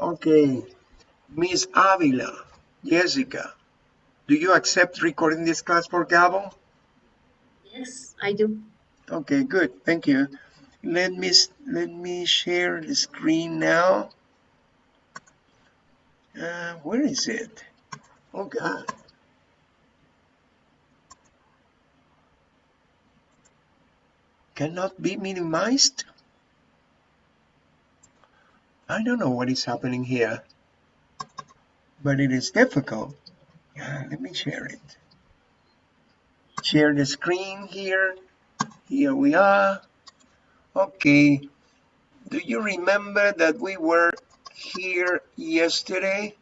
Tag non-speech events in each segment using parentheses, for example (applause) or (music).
Okay. Miss Avila, Jessica, do you accept recording this class for Gabo? Yes, I do. Okay, good. Thank you. Let me let me share the screen now. Uh, where is it? Oh God. Cannot be minimized? I don't know what is happening here, but it is difficult. Uh, let me share it. Share the screen here. Here we are. Okay. Do you remember that we were here yesterday?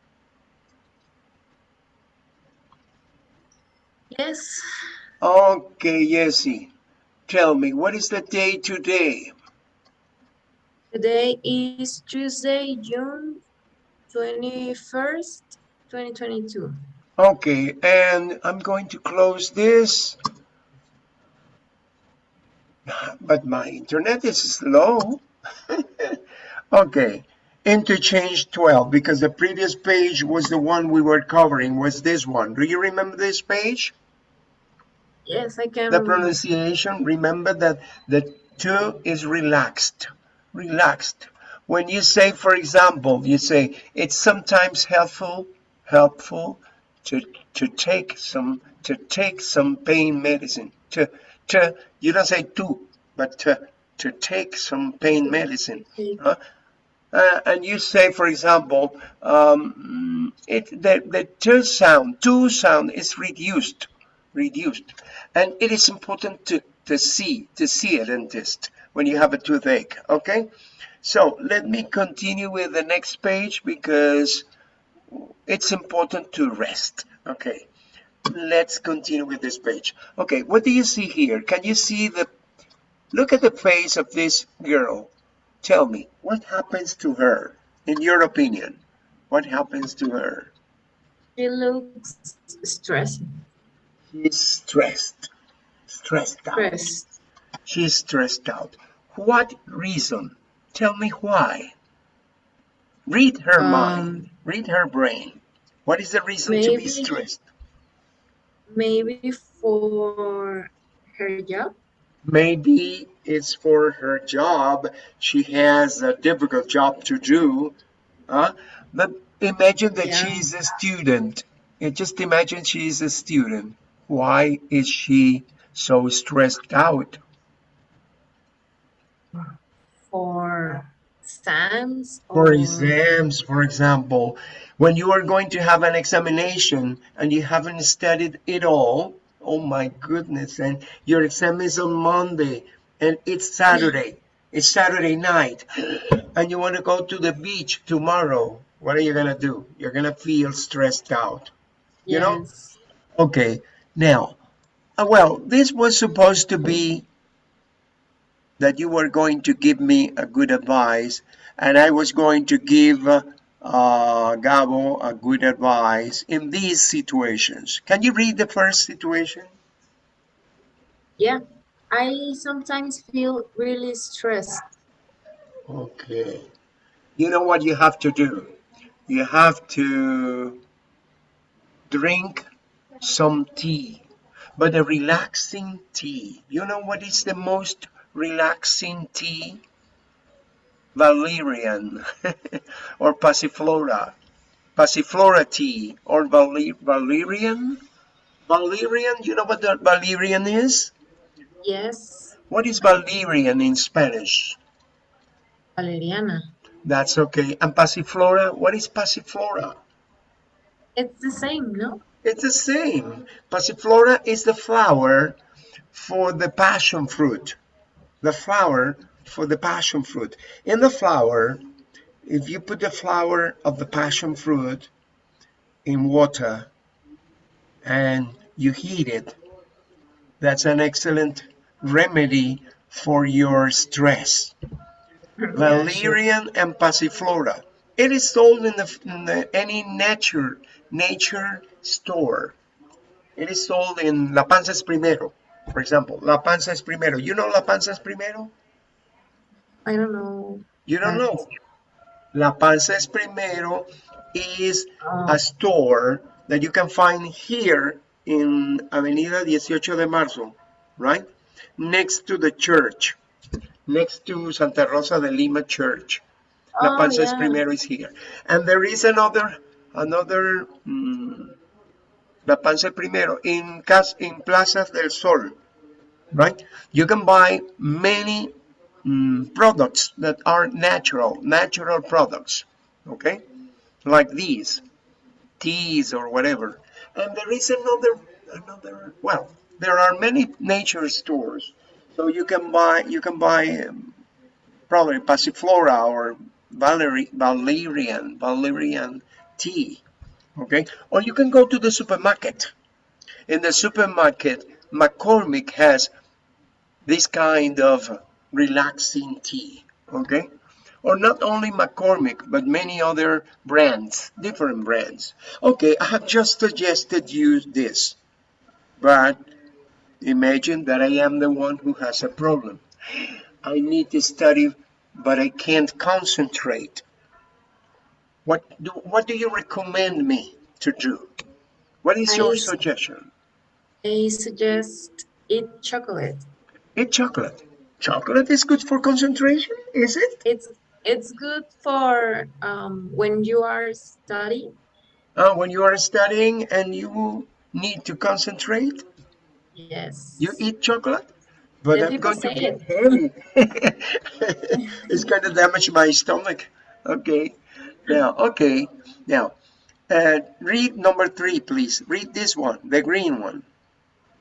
Yes. Okay, Jessie. Tell me, what is the day today? Today is Tuesday, June 21st, 2022. Okay, and I'm going to close this. But my internet is slow. (laughs) okay, interchange 12, because the previous page was the one we were covering, was this one. Do you remember this page? Yes, I can. The pronunciation, remember that the to is relaxed, relaxed. When you say, for example, you say, it's sometimes helpful, helpful to, to take some, to take some pain medicine, to, to, you don't say to, but to, to take some pain medicine. Huh? Uh, and you say, for example, um, it, the, the to sound, to sound is reduced, reduced. And it is important to, to see, to see a dentist when you have a toothache, okay? So let me continue with the next page because it's important to rest, okay? Let's continue with this page. Okay, what do you see here? Can you see the, look at the face of this girl. Tell me, what happens to her, in your opinion? What happens to her? She looks stressed. She's stressed. Stressed out. Stressed. She's stressed out. What reason? Tell me why. Read her Um, mind. Read her brain. What is the reason to be stressed? Maybe for her job. Maybe it's for her job. She has a difficult job to do. Huh? But imagine that Yeah. she's a student. And just imagine she's a student. Why is she so stressed out? For exams. For exams, for example, when you are going to have an examination and you haven't studied it all, oh my goodness, and your exam is on Monday and it's Saturday, it's Saturday night, and you want to go to the beach tomorrow, what are you going to do? You're going to feel stressed out. you know? Okay, now, uh, well, this was supposed to be that you were going to give me a good advice, and I was going to give uh, uh, Gabo a good advice in these situations. Can you read the first situation? Yeah. I sometimes feel really stressed. Okay. You know what you have to do? You have to drink some tea, but a relaxing tea. You know what is the most relaxing tea? Valerian (laughs) or Passiflora. Passiflora tea or Valer Valerian? Valerian, you know what the Valerian is? Yes. What is Valerian in Spanish? Valeriana. That's okay. And Passiflora, what is Passiflora? It's the same, no? It's the same. Passiflora is the flower for the passion fruit. The flower for the passion fruit. In the flower, if you put the flower of the passion fruit in water and you heat it, that's an excellent remedy for your stress. Valerian and Passiflora. It is sold in, the, in the, any nature nature store. It is sold in La Panza Primero, for example. La Panza es Primero. You know La Panza es Primero? I don't know. You don't know. La Panza es Primero is Oh, a store that you can find here in Avenida 18 de Marzo, right? Next to the church, next to Santa Rosa de Lima Church. La oh, Panza es yeah. Primero is here. And there is another, another, mm, Es Primero in, Cas in Plaza del Sol, right? You can buy many mm, products that are natural, natural products, okay? Like these, teas or whatever. And there is another, another, well, there are many nature stores. So you can buy, you can buy um, probably passiflora or Valeri, valerian, valerian tea, okay? Or you can go to the supermarket. In the supermarket, McCormick has this kind of relaxing tea, okay? Or not only McCormick, but many other brands, different brands. Okay, I have just suggested you this, but imagine that I am the one who has a problem. I need to study, but I can't concentrate. What do, what do you recommend me to do? What is your I- suggestion? I suggest eat chocolate. Eat chocolate. Chocolate is good for concentration, is it? It's it's good for um, when you are studying. Uh, when you are studying and you need to concentrate, Yes. you eat chocolate? But Yeah, I'm going to get heavy. (laughs) (laughs) it's going to damage my stomach. Okay. Now, okay. Now, uh, read number three, please. Read this one, the green one.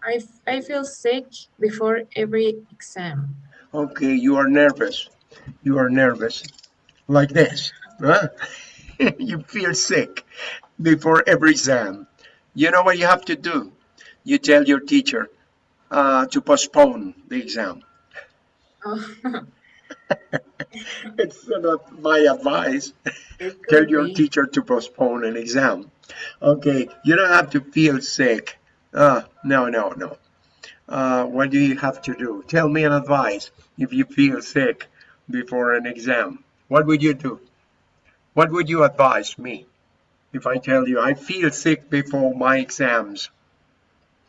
I, f- I feel sick before every exam. Okay, you are nervous. You are nervous. Like this. Huh? (laughs) you feel sick before every exam. You know what you have to do? You tell your teacher uh, to postpone the exam. (laughs) (laughs) It's not my advice. Tell your be. teacher to postpone an exam. Okay, you don't have to feel sick. Uh, no, no, no. Uh, what do you have to do? Tell me an advice if you feel sick before an exam. What would you do? What would you advise me if I tell you I feel sick before my exams?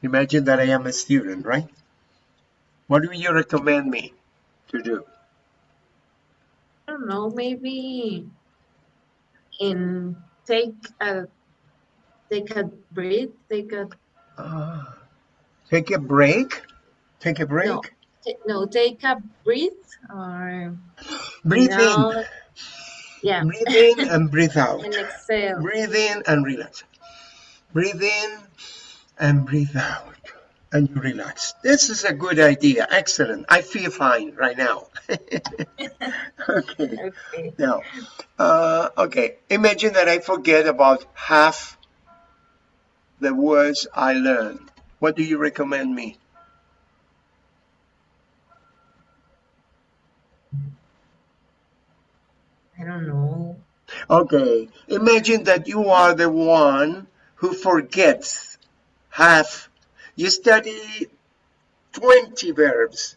Imagine that I am a student, right? What do you recommend me to do? Don't know, maybe in take a take a breath, take a Ah, take a break. Take a break. no, no, take a breath or Breathe no, yeah, in. Breathe in and (laughs) breathe out. and exhale. Breathe in and relax. Breathe in and breathe out. And you relax. This is a good idea. Excellent. I feel fine right now. (laughs) okay. Okay. Now, uh, okay. Imagine that I forget about half the words I learned. What do you recommend me? I don't know. Okay, imagine that you are the one who forgets half. You study 20 verbs,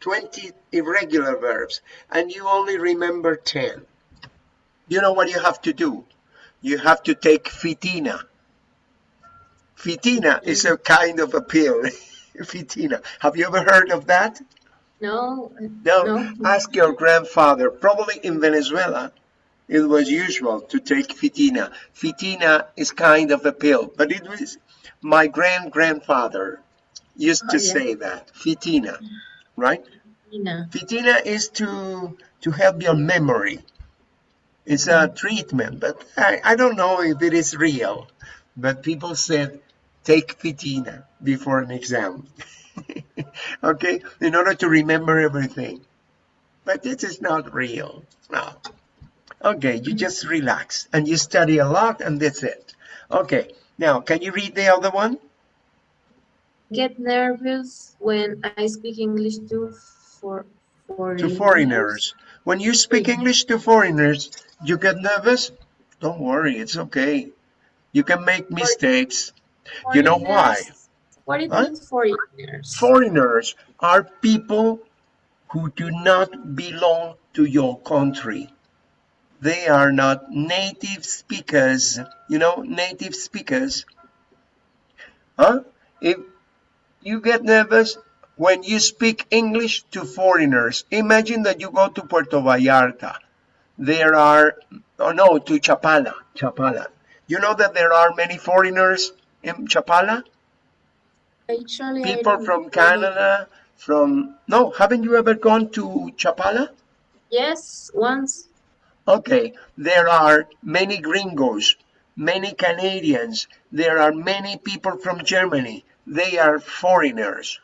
20 irregular verbs, and you only remember 10. You know what you have to do? You have to take fitina. Fitina is a kind of a pill. (laughs) fitina. Have you ever heard of that? No, No, No. ask your grandfather. Probably in Venezuela, it was usual to take fitina. Fitina is kind of a pill, but it was my grand grandfather used to Oh, yeah. say that fitina, right? Nina. Fitina is to to help your memory. It's a mm-hmm. treatment, but I, I don't know if it is real. But people said take fitina before an exam. (laughs) okay, in order to remember everything. But this is not real. No. Okay, you mm-hmm. just relax and you study a lot and that's it. Okay, now can you read the other one? Get nervous when I speak English to for for To foreigners. When you speak English to foreigners, you get nervous? Don't worry, it's okay. You can make mistakes. You know why? What it Huh? means foreigners? Foreigners are people who do not belong to your country. They are not native speakers. You know, native speakers. Huh? If you get nervous when you speak English to foreigners, imagine that you go to Puerto Vallarta. There are, oh no, to Chapala, Chapala. You know that there are many foreigners in Chapala? Actually, People from Canada, from, no, haven't you ever gone to Chapala? Yes, once. Okay, there are many gringos, many Canadians, there are many people from Germany. They are foreigners.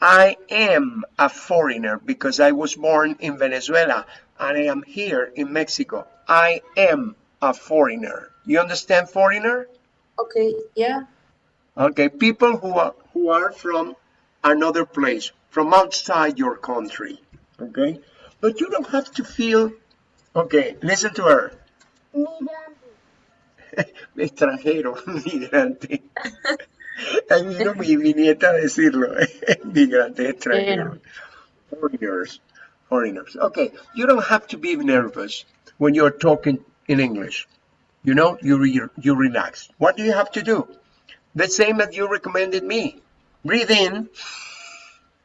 I am a foreigner because I was born in Venezuela and I am here in Mexico. I am a foreigner. You understand foreigner? Okay, yeah. Okay, people who are who are from another place, from outside your country. Okay? But you don't have to feel Okay, listen to her. extranjero, migrante. (laughs) Ahí vino (laughs) mi, mi nieta a decirlo. (laughs) migrante, extranjero. Foreigners. Foreigners. Okay, you don't have to be nervous when you're talking in English. You know, you, re you relax. What do you have to do? The same as you recommended me. Breathe in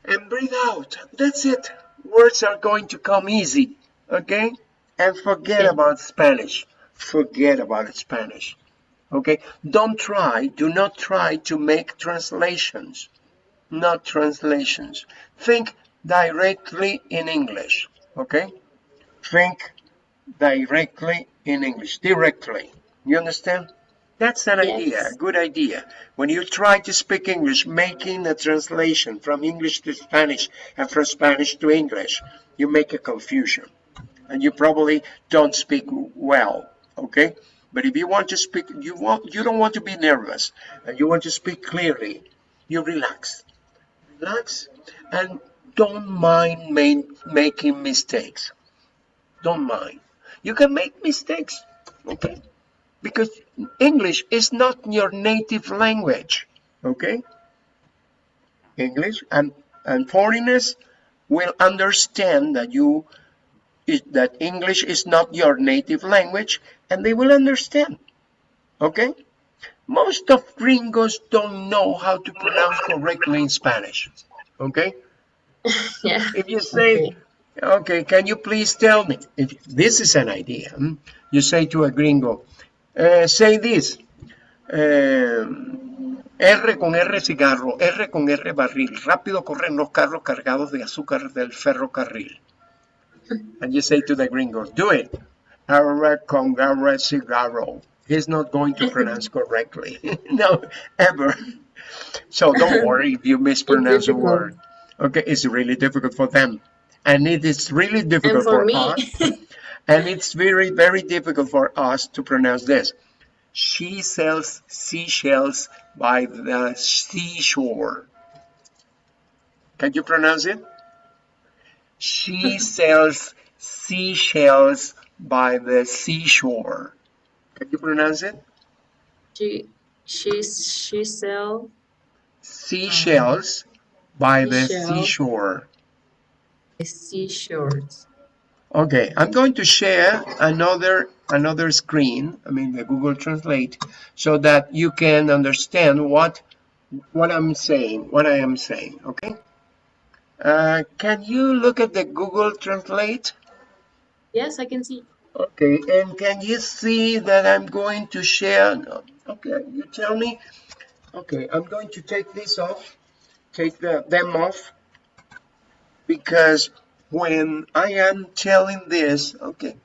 and breathe out. That's it. Words are going to come easy. Okay? And forget about Spanish. Forget about Spanish. Okay? Don't try, do not try to make translations. Not translations. Think directly in English. Okay? Think directly in English. Directly. You understand? That's an idea, a good idea. When you try to speak English, making a translation from English to Spanish and from Spanish to English, you make a confusion. And you probably don't speak well, okay? But if you want to speak, you want you don't want to be nervous and you want to speak clearly, you relax. Relax and don't mind main, making mistakes. Don't mind. You can make mistakes, okay? Because English is not your native language, okay? English and, and foreigners will understand that you that English is not your native language and they will understand. Okay? Most of gringos don't know how to pronounce correctly in Spanish. Okay? (laughs) Yeah. If you say, Okay. okay, can you please tell me? If this is an idea, hmm? you say to a gringo, uh, say this. um, R con R cigarro, R con R barril. Rápido corren los carros cargados de azúcar del ferrocarril. And you say to the gringo, do it. R con R cigarro. He's not going to pronounce correctly. (laughs) no, ever. So don't (laughs) worry if you mispronounce a word. Okay, it's really difficult for them. And it is really And difficult for for me, us. (laughs) And it's very, very difficult for us to pronounce this. She sells seashells by the seashore. Can you pronounce it? She sells seashells by the seashore. Can you pronounce it? she she she sell Seashells by the Seashell. seashore. seashores. Okay, I'm going to share another another screen, I mean the Google Translate, so that you can understand what what I'm saying, what I am saying, okay? Uh, can you look at the Google Translate? Yes, I can see. Okay, and can you see that I'm going to share? Okay, you tell me. Okay, I'm going to take this off, take the, them off, because when I am telling this, okay.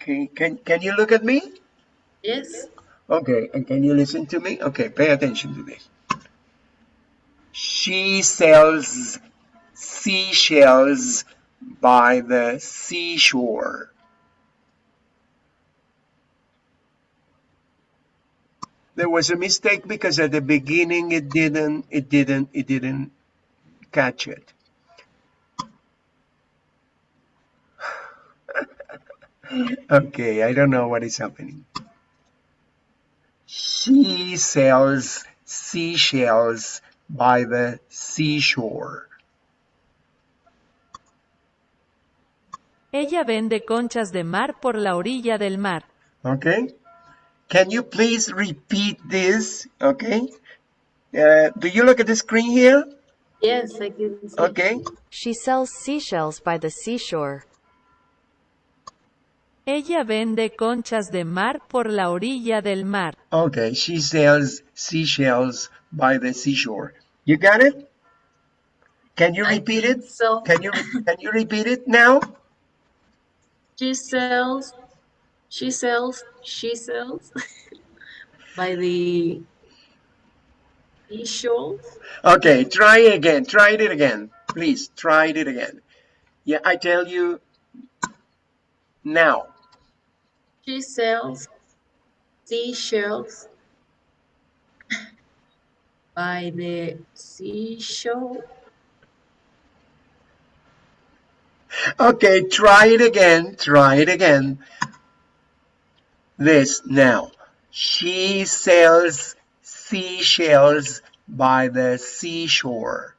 Okay, can, can you look at me? Yes. Okay, and can you listen to me? Okay, pay attention to this. She sells seashells by the seashore. There was a mistake because at the beginning it didn't, it didn't, it didn't catch it. (sighs) Okay, I don't know what is happening. She sells seashells by the seashore. Ella vende conchas de mar por la orilla del mar. Okay? Can you please repeat this? Okay? Uh, do you look at the screen here? Yes, I can see. Okay. She sells seashells by the seashore. Ella vende conchas de mar por la orilla del mar. Okay, she sells seashells by the seashore. You got it? Can you repeat it? So Can you can you repeat it now? she sells, she sells, she sells (laughs) by the seashore. Okay, try it again. Try it again. Please try it again. Yeah, I tell you now. She sells seashells by the seashore. Okay, try it again. Try it again. This now. She sells seashells by the seashore.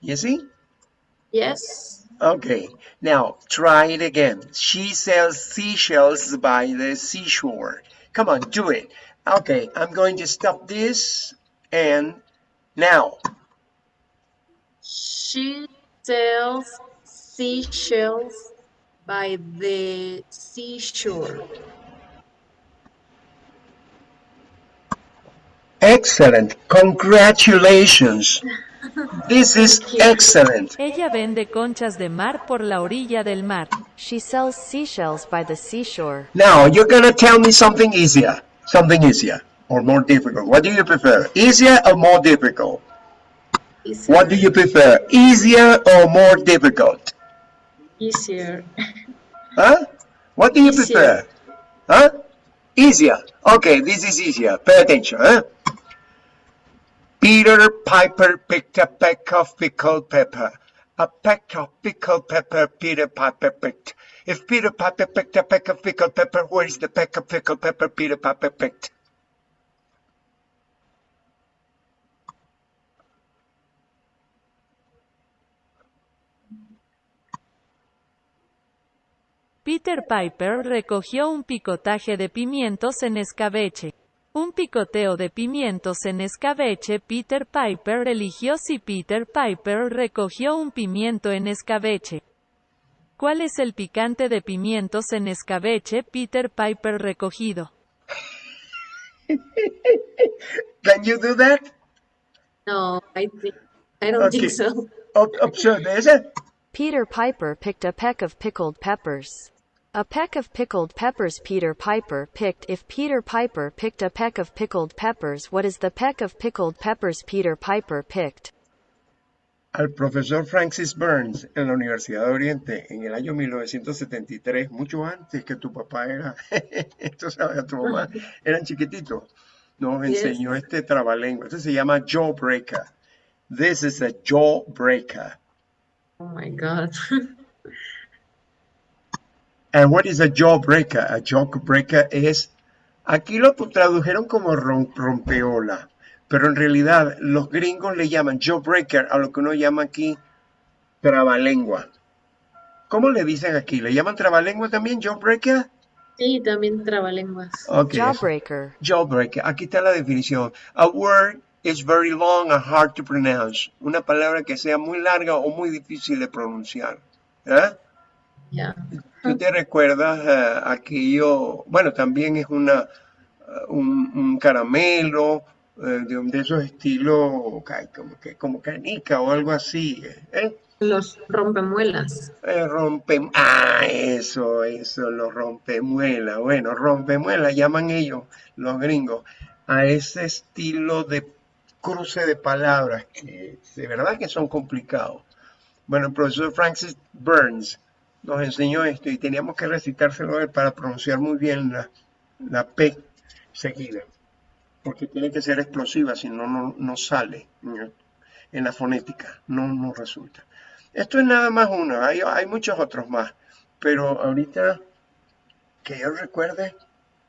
You see? Yes, Okay, now try it again. She sells seashells by the seashore. Come on, do it. Okay, I'm going to stop this and now. she sells seashells by the seashore. Excellent. Congratulations. (laughs) This is excellent. Ella vende conchas de mar por la orilla del mar. She sells seashells by the seashore. Now you're gonna tell me something easier. Something easier or more difficult. What do you prefer? Easier or more difficult? Easier. What do you prefer? Easier or more difficult? Easier. (laughs) Huh? What do you Easier. prefer? Huh? Easier. Okay, this is easier. Pay attention, huh? Peter Piper picked a peck of pickled pepper. A peck of pickled pepper Peter Piper picked. If Peter Piper picked a peck of pickled pepper, where is the peck of pickled pepper Peter Piper picked? Peter Piper recogió un picotaje de pimientos en escabeche. Un picoteo de pimientos en escabeche. Peter Piper eligió si Peter Piper recogió un pimiento en escabeche. ¿Cuál es el picante de pimientos en escabeche Peter Piper recogido? (laughs) Can you do that? No, I think I don't Okay. think so. Ob- Observe this. Peter Piper picked a peck of pickled peppers. A peck of pickled peppers Peter Piper picked. If Peter Piper picked a peck of pickled peppers, what is the peck of pickled peppers Peter Piper picked? Al profesor Francis Burns en la Universidad de Oriente en el año 1973, mucho antes que tu papá era, (laughs) tú sabes, tu mamá, (laughs) eran chiquititos, nos Yes. enseñó este trabalengua. Este se llama jawbreaker. This is a jawbreaker. Oh my God. (laughs) And what is a jawbreaker? A jawbreaker es, aquí lo tradujeron como rom- rompeola, pero en realidad los gringos le llaman jawbreaker a lo que uno llama aquí trabalengua. ¿Cómo le dicen aquí? ¿Le llaman trabalengua también, jawbreaker? Sí, también trabalenguas. Jawbreaker. Jawbreaker. Aquí está la definición. A word is very long and hard to pronounce. Una palabra que sea muy larga o muy difícil de pronunciar. ¿Eh? Yeah. ¿Tú te recuerdas eh, aquello? Bueno, también es una, eh, un, un caramelo de, un- de esos estilos como, que, como canica o algo así. ¿eh? Los rompemuelas. Eh, rompe, ah, eso, eso, los rompemuela. Bueno, rompemuela llaman ellos, los gringos, a ese estilo de cruce de palabras que de verdad que son complicados. Bueno, el profesor Francis Burns nos enseñó esto y teníamos que recitárselo a él para pronunciar muy bien la, la P seguida, porque tiene que ser explosiva, si no, no, sale en, la fonética, no, no resulta. Esto es nada más uno, hay, hay muchos otros más, pero ahorita que yo recuerde,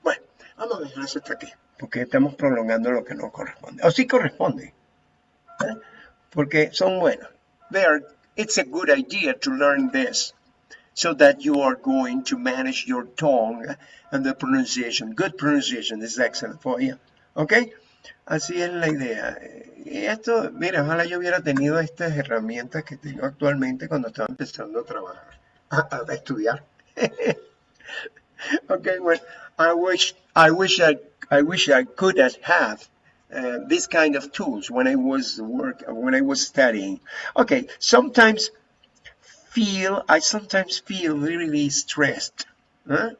bueno, vamos a dejar eso hasta aquí, porque estamos prolongando lo que no corresponde, o sí corresponde, ¿eh? porque son buenos, it's a good idea to learn this so that you are going to manage your tongue and the pronunciation. Good pronunciation is excellent for you. ¿Ok? Así es la idea. Y esto, mira, ojalá yo hubiera tenido estas herramientas que tengo actualmente cuando estaba empezando a trabajar, a, a estudiar. (laughs) okay, well, I wish, I wish I, I wish I could have uh, this kind of tools when I was work, when I was studying. Okay, sometimes feel, I sometimes feel really stressed. Huh?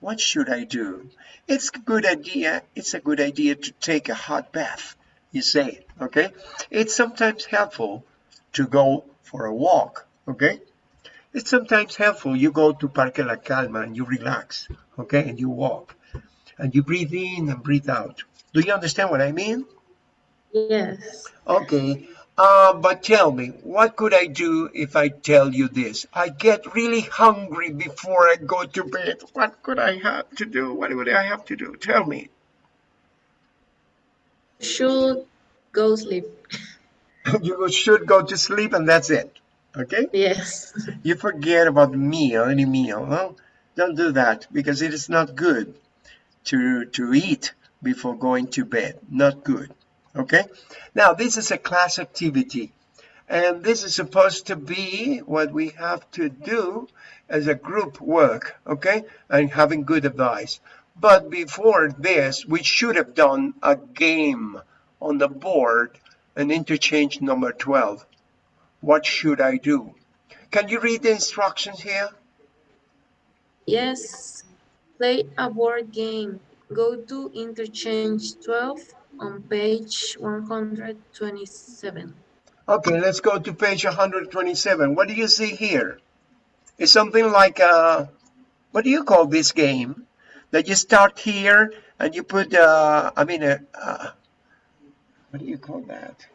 What should I do? It's a good idea. It's a good idea to take a hot bath, you say, okay? It's sometimes helpful to go for a walk, okay? It's sometimes helpful you go to Parque La Calma and you relax, okay? And you walk and you breathe in and breathe out. Do you understand what I mean? Yes. Okay, uh, but tell me, what could I do if I tell you this? I get really hungry before I go to bed. What could I have to do? What would I have to do? Tell me. Should go sleep. (laughs) you should go to sleep and that's it. Okay? Yes. You forget about meal, any meal. No? Don't do that because it is not good to, to eat before going to bed. Not good. Okay? Now, this is a class activity. And this is supposed to be what we have to do as a group work, okay? And having good advice. But before this, we should have done a game on the board, an interchange number 12. What should I do? Can you read the instructions here? Yes. Play a board game. Go to interchange 12 on page 127. Okay, let's go to page 127. What do you see here? It's something like a, what do you call this game? That you start here and you put, uh, I mean, uh, uh, what do you call that?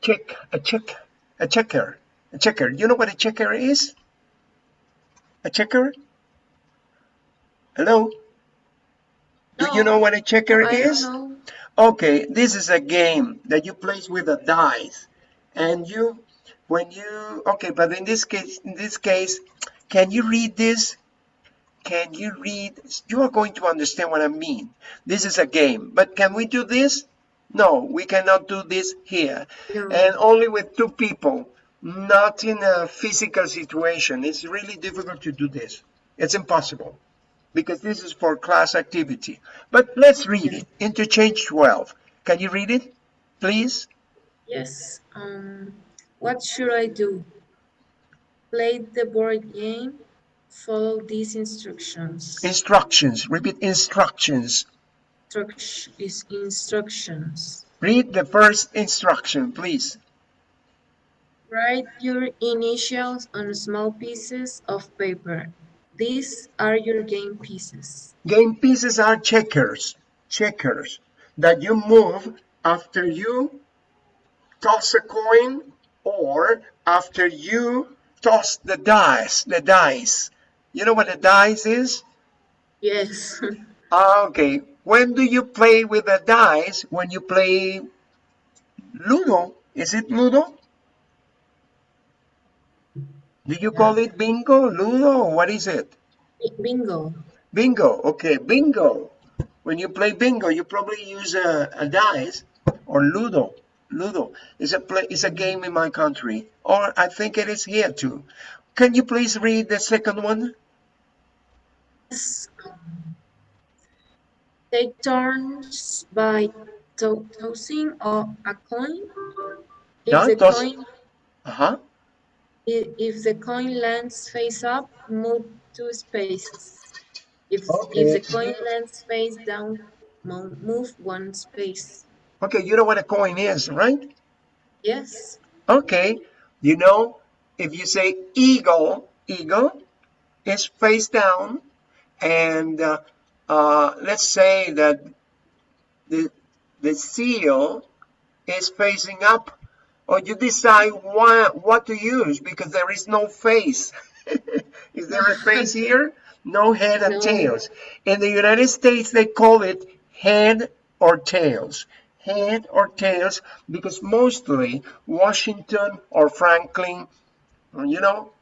Check, a check, a checker, a checker. You know what a checker is? A checker? Hello? Do you know what a checker I is? Okay, this is a game that you play with a dice. And you, when you, okay, but in this case, in this case, can you read this? Can you read? You are going to understand what I mean. This is a game, but can we do this? No, we cannot do this here. No. And only with two people, not in a physical situation. It's really difficult to do this. It's impossible because this is for class activity. But let's read it. Interchange 12. Can you read it, please? Yes. Um, what should I do? Play the board game. Follow these instructions. Instructions. Repeat instructions. Instruct- is instructions. Read the first instruction, please. Write your initials on small pieces of paper. These are your game pieces. Game pieces are checkers. Checkers that you move after you toss a coin or after you toss the dice. The dice. You know what a dice is? Yes. (laughs) Ah, Okay. When do you play with the dice? When you play Ludo. Is it Ludo? Do you call it bingo, Ludo? or What is it? Bingo. Bingo. Okay, bingo. When you play bingo, you probably use a, a dice or Ludo. Ludo is a play is a game in my country, or I think it is here too. Can you please read the second one? Take turns by to- tossing or a coin. If Yeah, the toss- coin Uh huh. If the coin lands face up, move two spaces. If if the coin lands face down, move one space. Okay, you know what a coin is, right? Yes. Okay, you know, if you say eagle, eagle is face down, and uh, uh, let's say that the the seal is facing up, or you decide what what to use because there is no face. (laughs) is there a face here? No head and No. tails. In the United States, they call it head or tails? Head or tails? Because mostly Washington or Franklin, you know,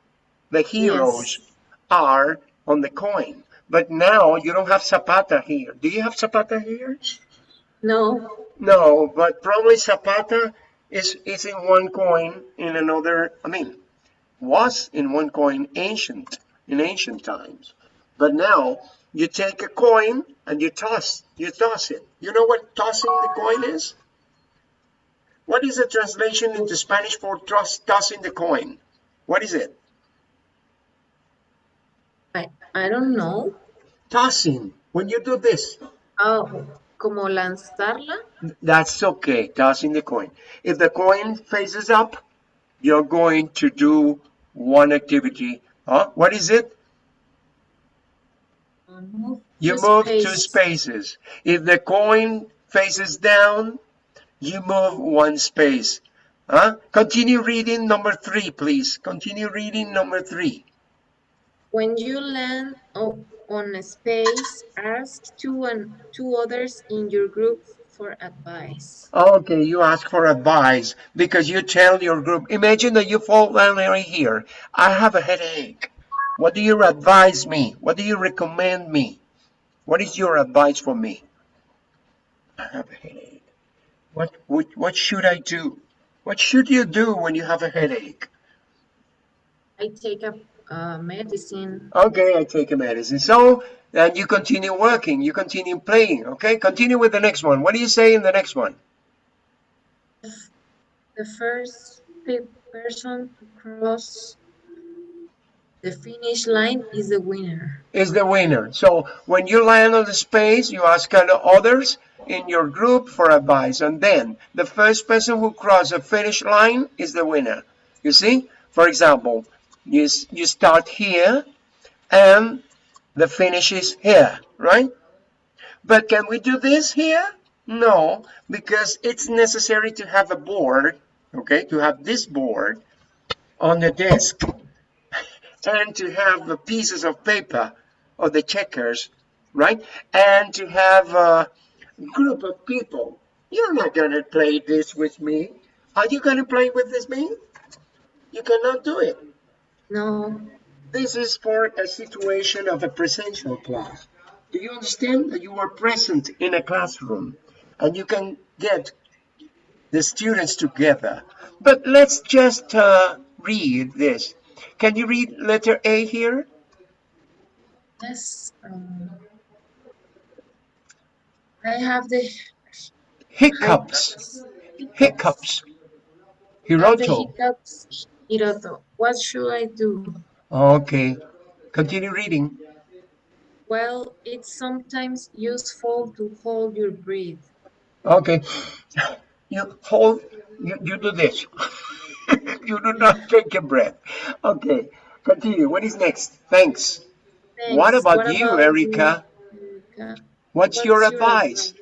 the heroes Yes. are on the coin. But now you don't have Zapata here. Do you have Zapata here? No. No, but probably Zapata is, is in one coin in another, I mean, was in one coin ancient, in ancient times. But now you take a coin and you toss, you toss it. You know what tossing the coin is? What is the translation into Spanish for toss, tossing the coin? What is it? I, I don't know. Tossing. When you do this, Oh, como lanzarla. That's okay, tossing the coin. If the coin faces up, you're going to do one activity. Huh? What is it? Uh, move You move two spaces. If the coin faces down, you move one space. Huh? Continue reading number three, please. Continue reading number three. When you land on a space, ask two and two others in your group for advice. Okay, you ask for advice because you tell your group. Imagine that you fall down right here. I have a headache. What do you advise me? What do you recommend me? What is your advice for me? I have a headache. What what, what should I do? What should you do when you have a headache? I take a uh, medicine. Okay, I take a medicine. So then you continue working. You continue playing. Okay, continue with the next one. What do you say in the next one? The first person to cross the finish line is the winner. is the winner. So when you land on the space, you ask other- others in your group for advice. And then the first person who crosses the finish line is the winner. You see? For example, you, you start here and the finish is here, right? But can we do this here? No, because it's necessary to have a board, okay, to have this board on the desk (laughs) and to have the pieces of paper or the checkers, right? And to have a group of people. You're not going to play this with me. Are you going to play with this me? You cannot do it. No, This is for a situation of a presential class. Do you understand that you are present in a classroom and you can get the students together? But let's just uh, read this. Can you read letter A here? yes. Um, I have the Hiccups. Hiccups. I have the Hiroto. hiccups. Hiroto. What should I do? Okay. Continue reading. Well, it's sometimes useful to hold your breath. Okay. (laughs) You hold, you, you do this. (laughs) you do not take a breath. Okay. Continue. What is next? Thanks. What Thanks. about you, Erica? you, Erica? What's, What's your your advice?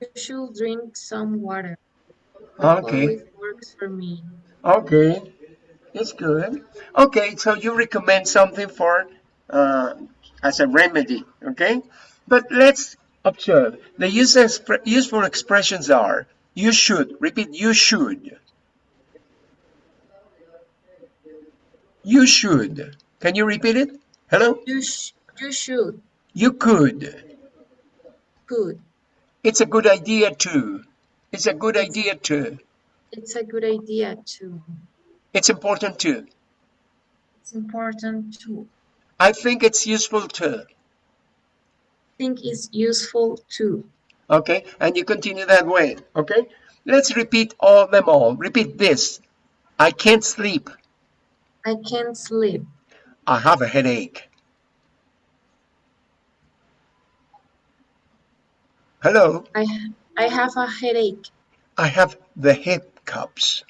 You should drink some water. Okay. always works for me. Okay. It's good. Okay, so you recommend something for uh, as a remedy, okay? But let's observe. The use expre- useful expressions are you should. Repeat, you should. You should. Can you repeat it? Hello? You sh you should. You could. Good. It's a good idea too. It's a good idea too. It's a good idea too. It's important too. It's important too. I think it's useful too. I think it's useful too. Okay, and you continue that way. Okay, let's repeat all them all. Repeat this. I can't sleep. I can't sleep. I have a headache. Hello, I I have a headache. I have the hiccups.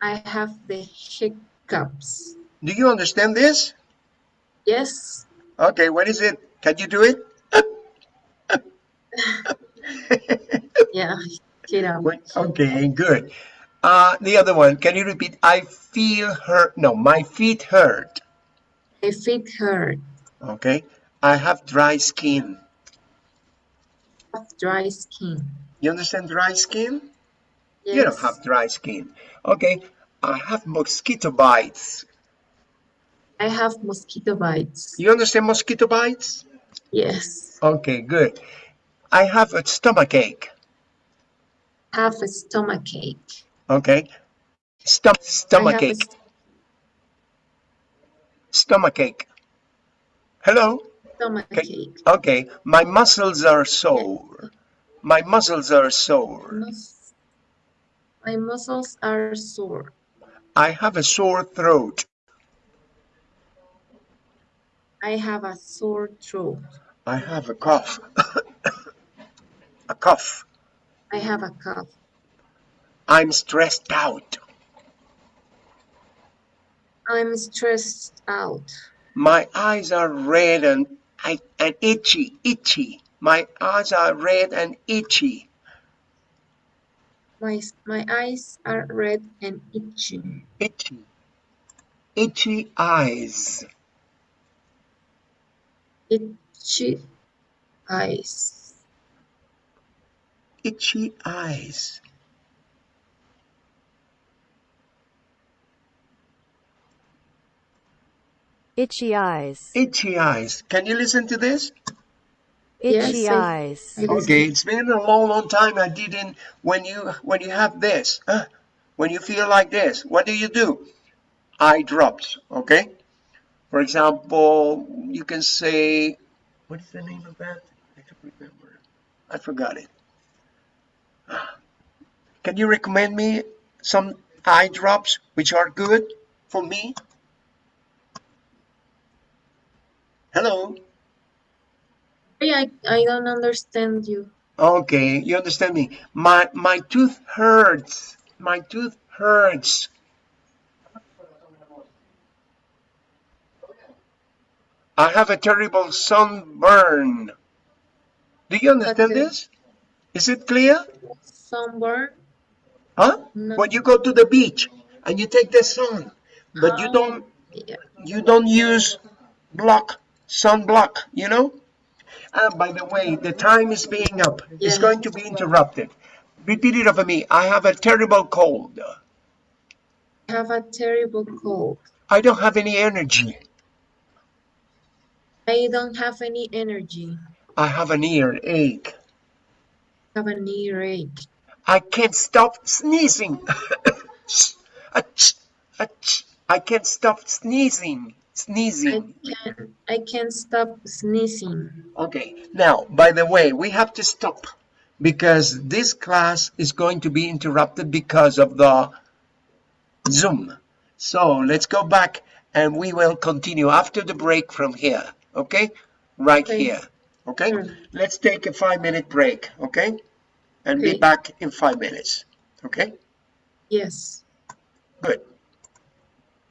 I have the hiccups. Do you understand this? Yes. Okay, what is it? Can you do it? (laughs) Yeah. Get up. Wait, okay, good. Uh, the other one, can you repeat? I feel hurt. No, my feet hurt. My feet hurt. Okay. I have dry skin. Have dry skin. You understand dry skin? Yes. You don't have dry skin. Okay. I have mosquito bites. I have mosquito bites. You understand mosquito bites? Yes. Okay, good. I have a stomach ache. Have a stomach ache. Okay. Stom- stomach ache. Stomach ache. Hello? Okay. My muscles are sore. My muscles are sore. Mus- My muscles are sore. I have a sore throat. I have a sore throat. I have a cough. (coughs) a cough. I have a cough. I'm stressed out. I'm stressed out. My eyes are red and, I- and itchy, itchy. My eyes are red and itchy. My, my eyes are red and itchy. Itchy. Itchy eyes. Itchy eyes. Itchy eyes. Itchy eyes. Itchy eyes. Can you listen to this? Itchy Yes, eyes. I. Okay, it's been a long, long time I didn't. When you when you have this, uh, when you feel like this, what do you do? Eye drops. Okay. For example, you can say, what is the name of that? I don't remember. I forgot it. Can you recommend me some eye drops which are good for me? Hello. I, I don't understand you. Okay, you understand me. My my tooth hurts. My tooth hurts. I have a terrible sunburn. Do you understand Okay. this? Is it clear? Sunburn? Huh? No. When you go to the beach and you take the sun, but you Oh, don't Yeah. you don't use block sunblock, you know? And by the way, the time is being up. It's going to be interrupted. Repeat it over me. I have a terrible cold. I have a terrible cold. I don't have any energy. I don't have any energy. I have an earache. I have an earache. I can't stop sneezing. (laughs) Achoo, achoo. I can't stop sneezing. I Sneezing. can I can't stop sneezing. Okay, now, by the way, we have to stop because this class is going to be interrupted because of the Zoom. So let's go back and we will continue after the break from here. Okay? Right Okay. here. Okay? Sure. Let's take a five minute break. Okay? And be back in five minutes. Okay? Yes. Good.